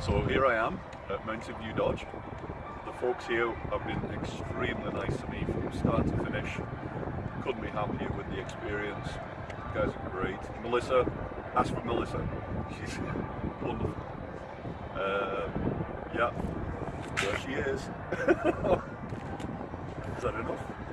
So here I am at Mountain View Dodge. The folks here have been extremely nice to me from start to finish. Couldn't be happier with the experience. You guys are great. Melissa, ask for Melissa. She's wonderful. Um, yeah, there she is. is that enough?